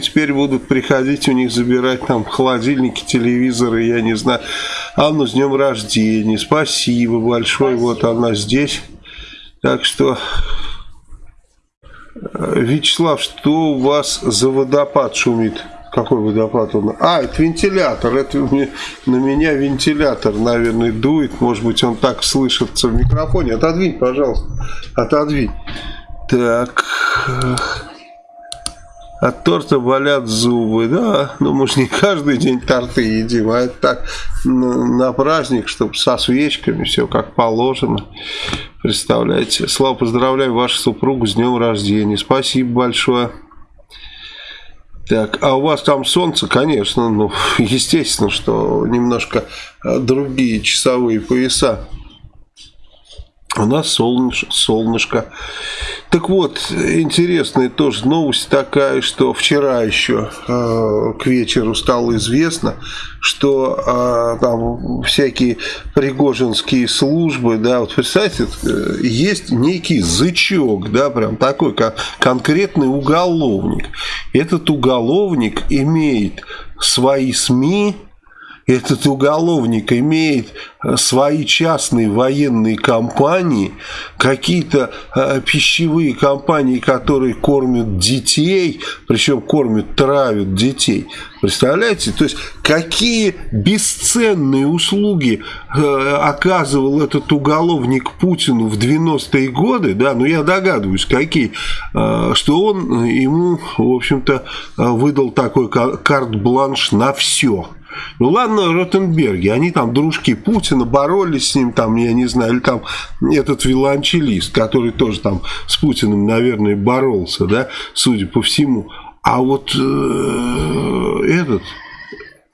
Теперь будут приходить у них забирать там холодильники, телевизоры, я не знаю. Анну с днем рождения, спасибо большое, спасибо. вот она здесь. Так что, э, Вячеслав, что у вас за водопад шумит? Какой водопад он? А, это вентилятор. Это на меня вентилятор, наверное, дует. Может быть, он так слышится в микрофоне. Отодвинь, пожалуйста. Отодвинь. Так. От торта болят зубы, да, ну мы же не каждый день торты едим, а это так на, праздник, чтобы со свечками, все как положено. Представляете. Слава, поздравляю вашу супругу с днем рождения. Спасибо большое. Так, а у вас там солнце, конечно, ну, естественно, что немножко а, другие часовые пояса. У нас солнышко, солнышко. Так вот, интересная тоже новость такая, что вчера еще э, к вечеру стало известно, что э, там всякие пригожинские службы, да, вот представьте, э, есть некий зычок, да, прям такой как конкретный уголовник. Этот уголовник имеет свои СМИ, этот уголовник имеет э, свои частные военные компании, какие-то э, пищевые компании, которые кормят детей, причем кормят, травят детей. Представляете? То есть, какие бесценные услуги э, оказывал этот уголовник Путину в 90-е годы, да, ну я догадываюсь, какие, э, что он ему, в общем-то, выдал такой карт-бланш на все. Ну ладно, Ротенберги, они там дружки Путина, боролись с ним, там, я не знаю, или там этот виолончелист, который тоже там с Путиным, наверное, боролся, да, судя по всему. А вот э, этот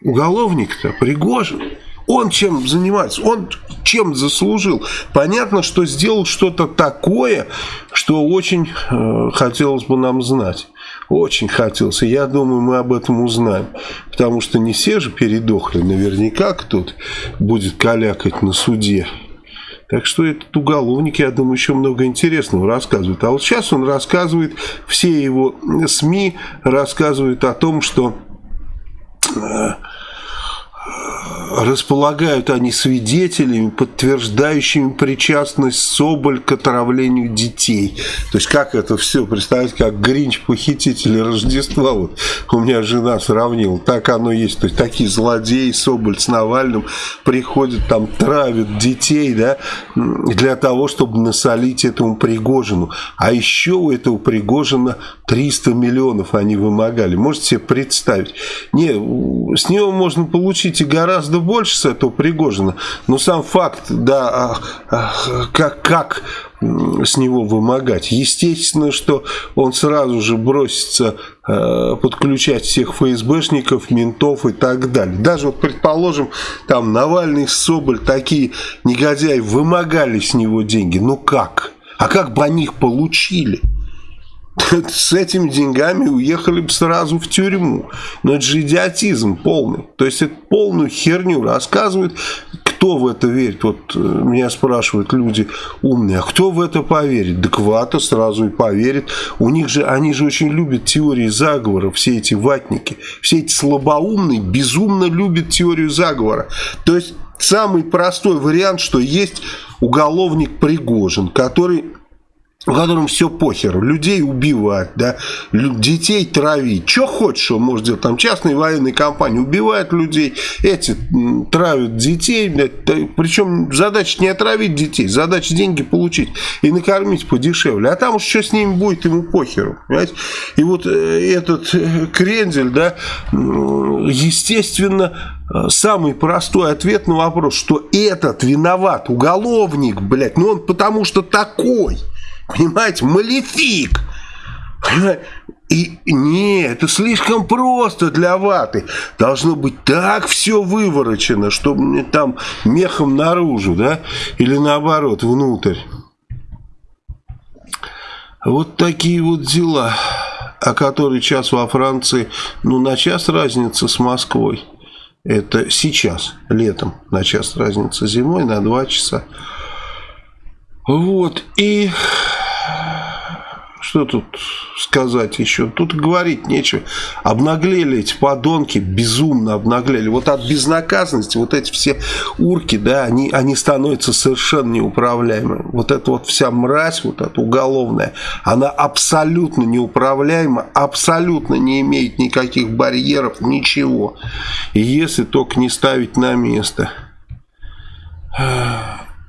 уголовник-то, Пригожин, он чем занимается? Он чем заслужил? Понятно, что сделал что-то такое, что очень э, хотелось бы нам знать. Очень хотелось. Я думаю, мы об этом узнаем. Потому что не все же передохли. Наверняка кто-то будет калякать на суде. Так что этот уголовник, я думаю, еще много интересного рассказывает. А вот сейчас он рассказывает, все его СМИ рассказывают о том, что э, располагают они свидетелями, подтверждающими причастность Соболь к отравлению детей. То есть, как это все, представить, как Гринч похитители Рождества, вот у меня жена сравнила, так оно есть. То есть, такие злодеи, Соболь с Навальным приходят, там, травят детей, да, для того, чтобы насолить этому Пригожину. А еще у этого Пригожина 300 миллионов они вымогали. Можете себе представить? Не, с него можно получить и гораздо больше с этого Пригожина. Но сам факт, да, а, а, как, как с него вымогать. Естественно, что он сразу же бросится э, подключать всех ФСБшников, ментов и так далее. Даже вот, предположим, там Навальный, Соболь, такие негодяи вымогали с него деньги. Ну как? А как бы они их получили? с этими деньгами уехали бы сразу в тюрьму. Но это же идиотизм полный. То есть это полную херню рассказывают. Кто в это верит? Вот э, меня спрашивают люди умные, а кто в это поверит? Да Квата сразу и поверит. У них же, они же очень любят теории заговора, все эти ватники. Все эти слабоумные безумно любят теорию заговора. То есть самый простой вариант, что есть уголовник Пригожин, который в котором все похер, людей убивать, да, детей травить, что хочешь он может делать, там частные военные компании убивают людей, эти травят детей, причем задача не отравить детей, задача деньги получить и накормить подешевле, а там уж что с ними будет, ему похеру, понимаете? и вот э, этот э, крендель, да, естественно, э, самый простой ответ на вопрос, что этот виноват, уголовник, блядь, ну он потому что такой, Понимаете, малефик. И не, это слишком просто для ваты. Должно быть так все выворочено, чтобы там мехом наружу, да? Или наоборот, внутрь. Вот такие вот дела, о которых час во Франции, ну, на час разница с Москвой. Это сейчас, летом, на час разница зимой, на два часа. Вот, и Что тут сказать еще? Тут говорить нечего. Обнаглели эти подонки, безумно обнаглели. Вот от безнаказанности вот эти все урки, да, они, они становятся совершенно неуправляемы. Вот эта вот вся мразь, вот эта уголовная, она абсолютно неуправляема, абсолютно не имеет никаких барьеров, ничего. Если только не ставить на место.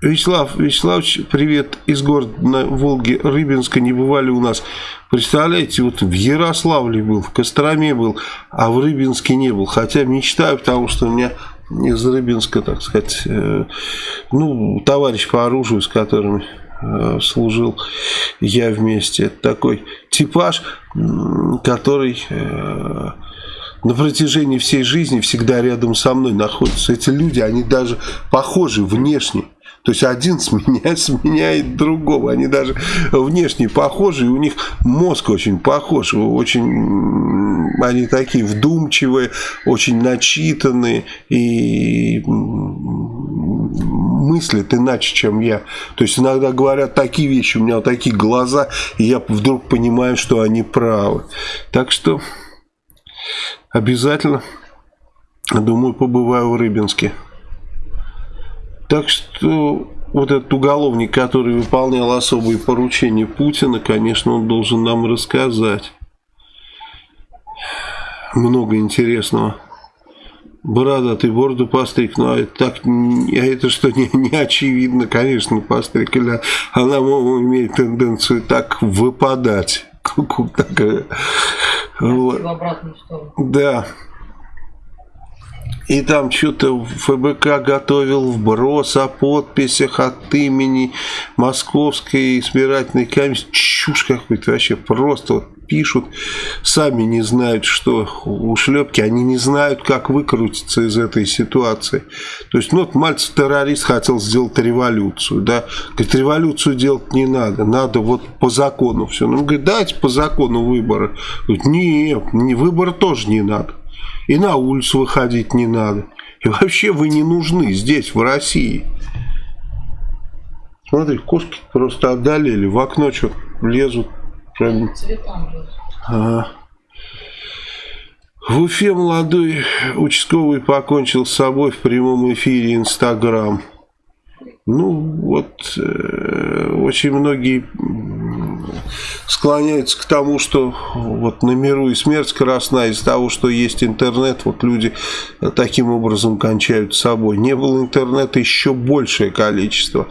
Вячеслав Вячеславович, привет из города на Волге, Рыбинска, не бывали у нас. Представляете, вот в Ярославле был, в Костроме был, а в Рыбинске не был. Хотя мечтаю, потому что у меня из Рыбинска, так сказать, э, ну, товарищ по оружию, с которым э, служил я вместе. Это такой типаж, который... Э, на протяжении всей жизни всегда рядом со мной находятся. Эти люди, они даже похожи внешне. То есть один сменяет, сменяет другого. Они даже внешне похожи, и у них мозг очень похож. Очень, они такие вдумчивые, очень начитанные и мыслят иначе, чем я. То есть иногда говорят такие вещи, у меня вот такие глаза, и я вдруг понимаю, что они правы. Так что обязательно, думаю, побываю в Рыбинске. Так что вот этот уголовник, который выполнял особые поручения Путина, конечно, он должен нам рассказать много интересного. Брада, ты бороду постриг, ну а это так, а это что не, не очевидно, конечно, постриг, или она имеет тенденцию так выпадать. Такая. Да. И там что-то ФБК готовил вброс о подписях от имени Московской избирательной комиссии. Чушь какой-то вообще. Просто вот пишут, сами не знают, что у шлепки, они не знают, как выкрутиться из этой ситуации. То есть, ну, вот Мальцев террорист хотел сделать революцию, да, говорит, революцию делать не надо, надо вот по закону все. Ну, говорит, дайте по закону выборы. Говорит, нет, не, выборы тоже не надо. И на улицу выходить не надо. И вообще вы не нужны здесь, в России. Смотри, кошки просто одолели. В окно что лезут. Прям... Ага. В Уфе молодой участковый покончил с собой в прямом эфире Инстаграм. Ну, вот э, очень многие склоняются к тому, что вот на миру и смерть красна из-за того, что есть интернет, вот люди таким образом кончают собой. Не было интернета, еще большее количество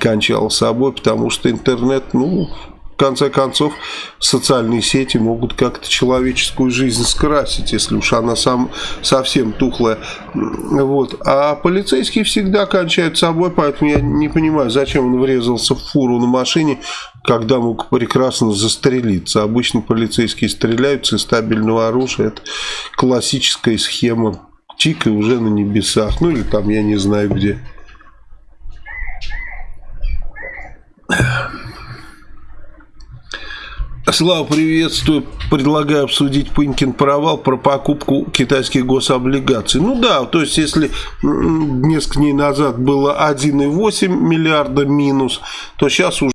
кончало собой, потому что интернет, ну, в конце концов, социальные сети могут как-то человеческую жизнь скрасить, если уж она сам, совсем тухлая. Вот. А полицейские всегда кончают собой, поэтому я не понимаю, зачем он врезался в фуру на машине, когда мог прекрасно застрелиться. Обычно полицейские стреляются из стабильного оружия. Это классическая схема. Чика уже на небесах. Ну или там, я не знаю где. Слава, приветствую. Предлагаю обсудить Пынькин провал про покупку китайских гособлигаций. Ну да, то есть если несколько дней назад было 1,8 миллиарда минус, то сейчас уже